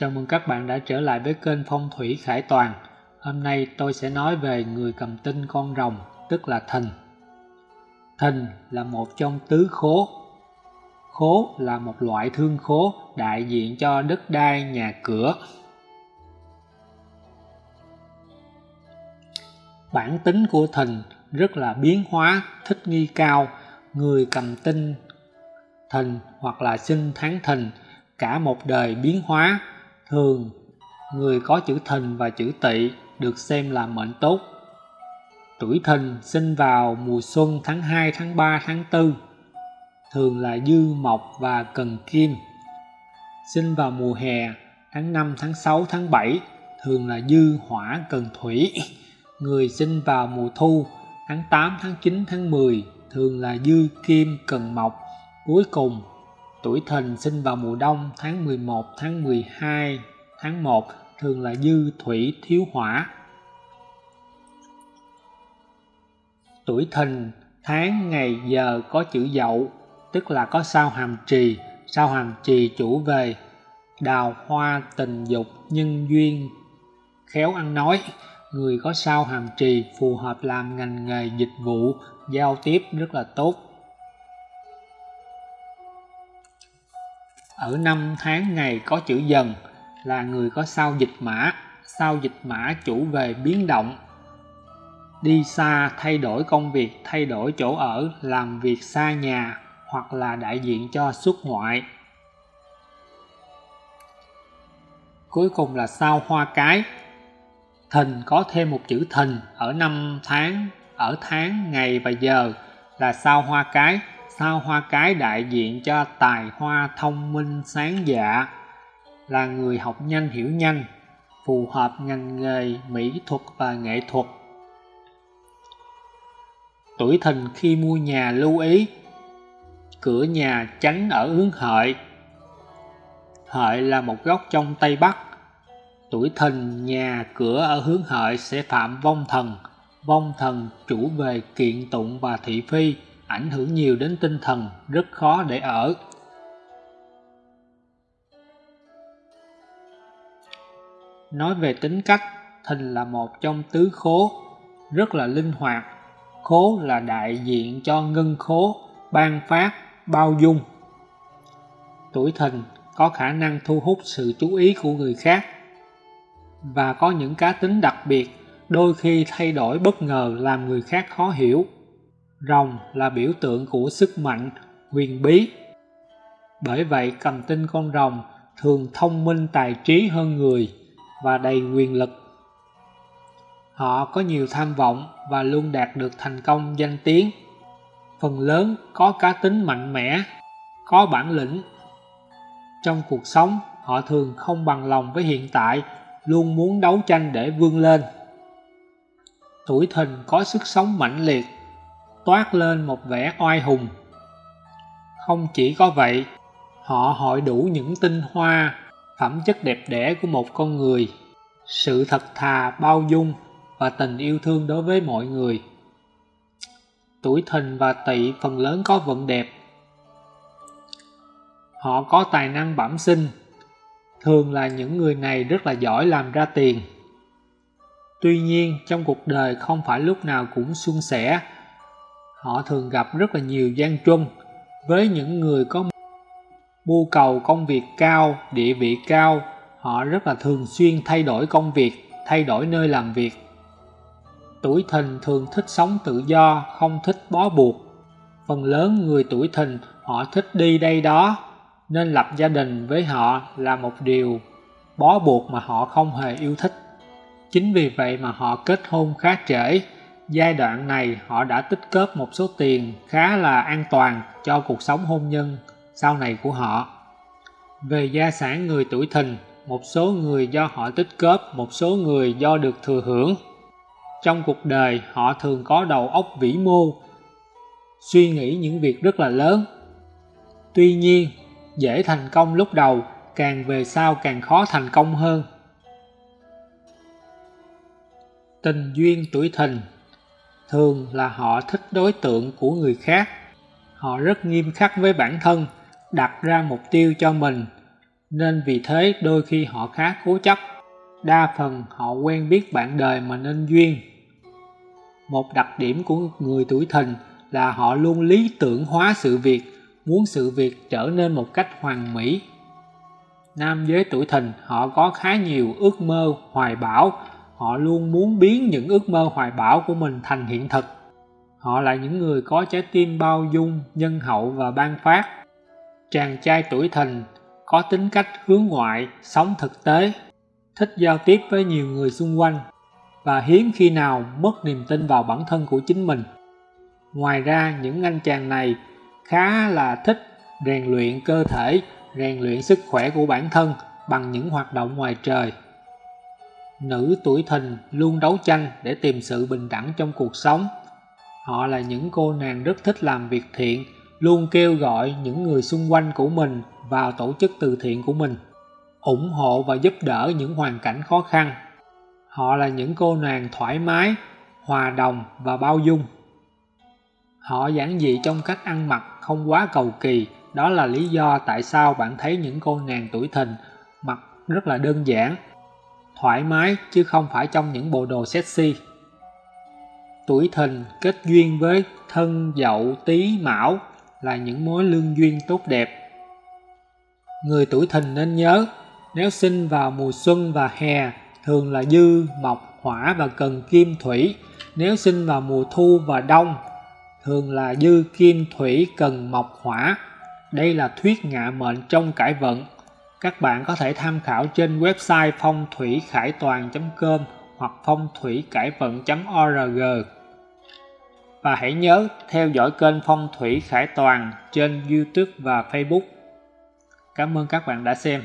Chào mừng các bạn đã trở lại với kênh Phong Thủy Khải Toàn. Hôm nay tôi sẽ nói về người cầm tinh con rồng, tức là thìn. Thìn là một trong tứ khố. Khố là một loại thương khố đại diện cho đất đai, nhà cửa. Bản tính của thìn rất là biến hóa, thích nghi cao. Người cầm tinh thìn hoặc là sinh tháng thìn cả một đời biến hóa thường người có chữ thìn và chữ tỵ được xem là mệnh tốt. Tuổi thìn sinh vào mùa xuân tháng 2, tháng 3, tháng 4 thường là dư mộc và cần kim. Sinh vào mùa hè tháng 5, tháng 6, tháng 7 thường là dư hỏa cần thủy. Người sinh vào mùa thu tháng 8, tháng 9, tháng 10 thường là dư kim cần mộc. Cuối cùng Tuổi thìn sinh vào mùa đông tháng 11, tháng 12, tháng 1 thường là dư thủy thiếu hỏa. Tuổi thìn tháng ngày giờ có chữ dậu tức là có sao hàm trì sao hàm trì chủ về đào hoa tình dục nhân duyên khéo ăn nói người có sao hàm trì phù hợp làm ngành nghề dịch vụ giao tiếp rất là tốt ở năm tháng ngày có chữ dần, là người có sao dịch mã. Sao dịch mã chủ về biến động. Đi xa, thay đổi công việc, thay đổi chỗ ở, làm việc xa nhà, hoặc là đại diện cho xuất ngoại. Cuối cùng là sao hoa cái. Thìn có thêm một chữ thìn ở năm tháng, ở tháng, ngày và giờ là sao hoa cái sao hoa cái đại diện cho tài hoa thông minh sáng dạ là người học nhanh hiểu nhanh, phù hợp ngành nghề mỹ thuật và nghệ thuật. Tuổi thìn khi mua nhà lưu ý, cửa nhà tránh ở hướng hợi. Hợi là một góc trong tây bắc. Tuổi thìn, nhà cửa ở hướng hợi sẽ phạm vong thần. Vong thần chủ về kiện tụng và thị phi ảnh hưởng nhiều đến tinh thần, rất khó để ở. Nói về tính cách, thìn là một trong tứ khố, rất là linh hoạt. Khố là đại diện cho ngân khố, ban phát, bao dung. Tuổi thìn có khả năng thu hút sự chú ý của người khác và có những cá tính đặc biệt, đôi khi thay đổi bất ngờ làm người khác khó hiểu. Rồng là biểu tượng của sức mạnh, huyền bí. Bởi vậy cầm tinh con rồng thường thông minh tài trí hơn người và đầy quyền lực. Họ có nhiều tham vọng và luôn đạt được thành công danh tiếng. Phần lớn có cá tính mạnh mẽ, có bản lĩnh. Trong cuộc sống, họ thường không bằng lòng với hiện tại, luôn muốn đấu tranh để vươn lên. Tuổi thìn có sức sống mãnh liệt, toát lên một vẻ oai hùng. Không chỉ có vậy, họ hội đủ những tinh hoa, phẩm chất đẹp đẽ của một con người, sự thật thà, bao dung và tình yêu thương đối với mọi người. Tuổi thìn và tỵ phần lớn có vận đẹp. Họ có tài năng bẩm sinh, thường là những người này rất là giỏi làm ra tiền. Tuy nhiên, trong cuộc đời không phải lúc nào cũng suôn sẻ họ thường gặp rất là nhiều gian truân với những người có mưu cầu công việc cao, địa vị cao. Họ rất là thường xuyên thay đổi công việc, thay đổi nơi làm việc. Tuổi thìn thường thích sống tự do, không thích bó buộc. Phần lớn người tuổi thìn, họ thích đi đây đó, nên lập gia đình với họ là một điều bó buộc mà họ không hề yêu thích. Chính vì vậy mà họ kết hôn khá trễ. Giai đoạn này họ đã tích góp một số tiền khá là an toàn cho cuộc sống hôn nhân sau này của họ. Về gia sản người tuổi thìn, một số người do họ tích góp, một số người do được thừa hưởng. Trong cuộc đời họ thường có đầu óc vĩ mô, suy nghĩ những việc rất là lớn. Tuy nhiên, dễ thành công lúc đầu, càng về sau càng khó thành công hơn. Tình duyên tuổi thìn thường là họ thích đối tượng của người khác họ rất nghiêm khắc với bản thân đặt ra mục tiêu cho mình nên vì thế đôi khi họ khá cố chấp. Đa phần họ quen biết bạn đời mà nên duyên. Một đặc điểm của người tuổi thìn là họ luôn lý tưởng hóa sự việc, muốn sự việc trở nên một cách hoàn mỹ. Nam giới tuổi thìn họ có khá nhiều ước mơ, hoài bão, họ luôn muốn biến những ước mơ hoài bão của mình thành hiện thực. Họ là những người có trái tim bao dung, nhân hậu và ban phát. Chàng trai tuổi thìn có tính cách hướng ngoại, sống thực tế, thích giao tiếp với nhiều người xung quanh và hiếm khi nào mất niềm tin vào bản thân của chính mình. Ngoài ra, những anh chàng này khá là thích rèn luyện cơ thể, rèn luyện sức khỏe của bản thân bằng những hoạt động ngoài trời. Nữ tuổi thìn luôn đấu tranh để tìm sự bình đẳng trong cuộc sống. Họ là những cô nàng rất thích làm việc thiện, luôn kêu gọi những người xung quanh của mình vào tổ chức từ thiện của mình, ủng hộ và giúp đỡ những hoàn cảnh khó khăn. Họ là những cô nàng thoải mái, hòa đồng và bao dung. Họ giản dị trong cách ăn mặc không quá cầu kỳ, đó là lý do tại sao bạn thấy những cô nàng tuổi thìn mặc rất là đơn giản, thoải mái chứ không phải trong những bộ đồ sexy. Tuổi thìn kết duyên với thân dậu tý mão là những mối lương duyên tốt đẹp. Người tuổi thìn nên nhớ, nếu sinh vào mùa xuân và hè thường là dư, mộc, hỏa và cần kim thủy. Nếu sinh vào mùa thu và đông thường là dư kim thủy cần mộc hỏa. Đây là thuyết ngạ mệnh trong cải vận. Các bạn có thể tham khảo trên website phong thủy khải toàn.com hoặc phong thủy cải vận.org. Và hãy nhớ theo dõi kênh Phong thủy Khải Toàn trên YouTube và Facebook. Cảm ơn các bạn đã xem.